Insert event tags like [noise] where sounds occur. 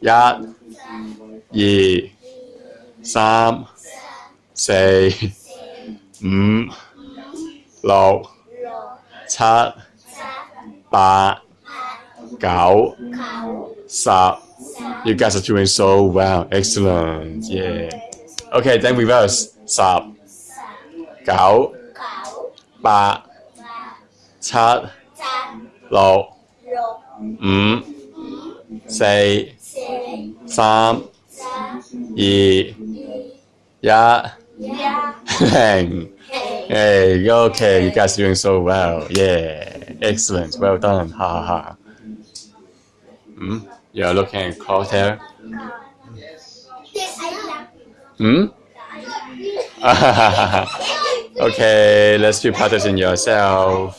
一、二、三、四、五、六、七、八、九、十。You guys are doing so well. Excellent. Yeah. Okay, then reverse. 十、九、八、七、六、五、 四、三、二、一、零。Hey, okay, you guys are doing so well. Yeah, excellent. Well done. Ha ha ha. Hmm? You're looking at crosshair. Hmm? [laughs] okay, let's do practicing yourself.